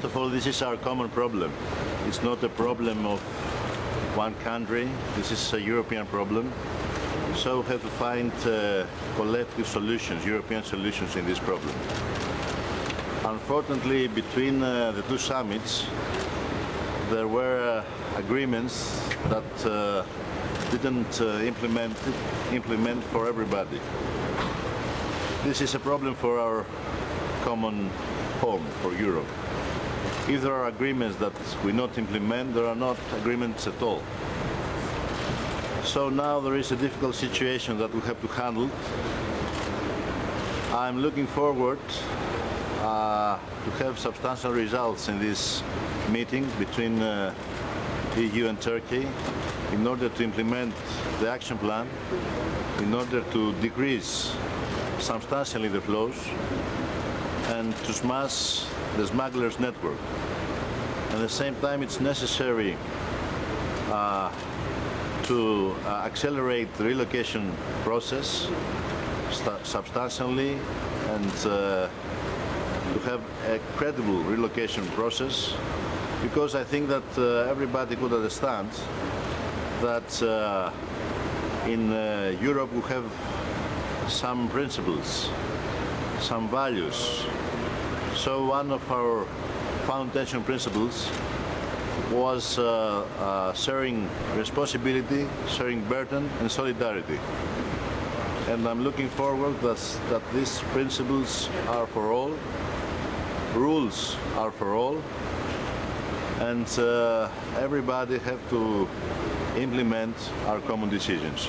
First of all, this is our common problem. It's not a problem of one country. This is a European problem. So we have to find uh, collective solutions, European solutions in this problem. Unfortunately, between uh, the two summits, there were uh, agreements that uh, didn't uh, implement, implement for everybody. This is a problem for our common home, for Europe. If there are agreements that we not implement, there are not agreements at all. So now there is a difficult situation that we have to handle. I'm looking forward uh, to have substantial results in this meeting between uh, EU and Turkey in order to implement the action plan, in order to decrease substantially the flows and to smash the smugglers network. At the same time, it's necessary uh, to uh, accelerate the relocation process substantially and uh, to have a credible relocation process because I think that uh, everybody could understand that uh, in uh, Europe we have some principles, some values. So one of our foundation principles was uh, uh, sharing responsibility, sharing burden and solidarity. And I'm looking forward that, that these principles are for all, rules are for all, and uh, everybody have to implement our common decisions.